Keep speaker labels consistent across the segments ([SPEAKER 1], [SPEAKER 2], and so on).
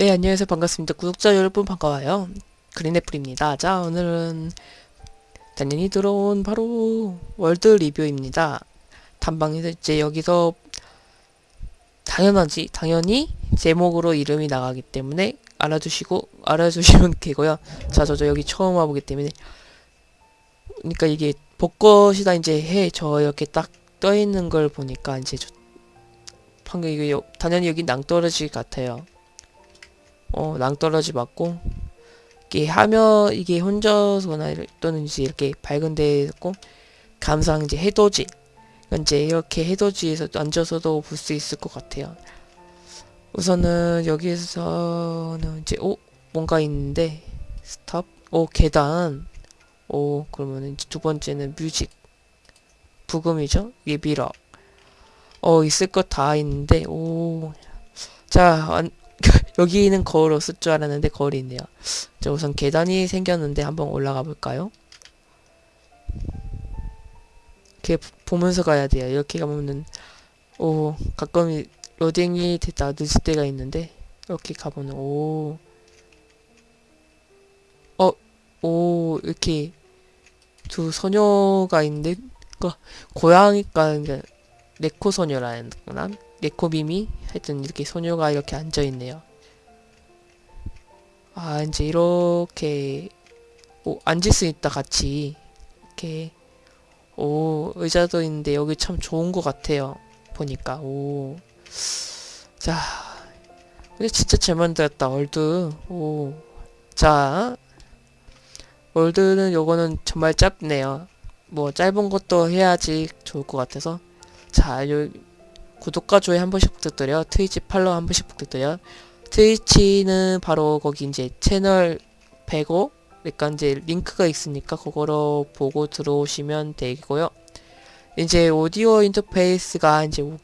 [SPEAKER 1] 네, 안녕하세요. 반갑습니다. 구독자 여러분 반가워요. 그린애플입니다. 자, 오늘은 당연히 들어온 바로 월드 리뷰입니다. 단방에서 이제 여기서 당연하지, 당연히 제목으로 이름이 나가기 때문에 알아두시고, 알아주시면 되고요. 자, 저도 여기 처음 와보기 때문에. 그러니까 이게 벚꽃이다 이제 해, 저 이렇게 딱 떠있는 걸 보니까 이제 저, 방금 여- 당연히 여기 낭떠러지 같아요. 어, 낭떠러지 맞고 이게 하면 이게 혼자서나 또는 이제 이렇게 밝은 데에 있고 감상 이제 해돋이 그러니까 이제 이렇게 해돋이에서 앉아서도 볼 수 있을 것 같아요. 우선은 여기서는 이제 오 뭔가 있는데 stop 오 계단. 오 그러면은 이제 두 번째는 music. 부금이죠? 미러 어 있을 것 다 있는데 오자 안- 여기는 거울 없을 줄 알았는데 거울이 있네요. 자, 우선 계단이 생겼는데 한번 올라가 볼까요? 이렇게 보- 보면서 가야 돼요. 이렇게 가면은 오 가끔 로딩이 됐다 늦을 때가 있는데 이렇게 가보면 오 어, 오, 이렇게 두 소녀가 있는데, 그 고양이가 이제 네코 소녀라는 거나 네코미미 하여튼 이렇게 소녀가 이렇게 앉아 있네요. 아, 이제 이렇게 오, 앉을 수 있다 같이 이렇게 오, 의자도 있는데 여기 참 좋은 것 같아요. 보니까 오. 자. 근데 진짜 잘 만들었다. World. 오. 자. World는 요거는 정말 짧네요. 뭐 짧은 것도 해야지 좋을 것 같아서 자, 요 구독과 좋아요 한 번씩 부탁드려요. 트위치 follow 한 번씩 부탁드려요. 트위치는 바로 거기 이제 채널 105 그러니까 이제 링크가 있으니까 그거로 보고 들어오시면 되고요. 이제 오디오 인터페이스가 이제 오,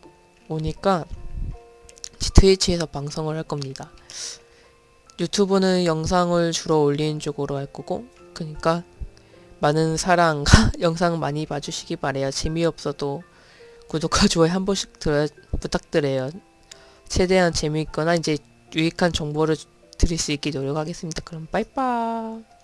[SPEAKER 1] 오니까 트위치에서 방송을 할 겁니다. 유튜브는 영상을 주로 올리는 쪽으로 할 거고 그러니까 많은 사랑과 영상 많이 봐주시기 바래요. 재미없어도 구독과 좋아요 한 번씩 들어, 부탁드려요. 최대한 재미있거나 이제 유익한 정보를 드릴 수 있게 노력하겠습니다. 그럼 빠이빠이.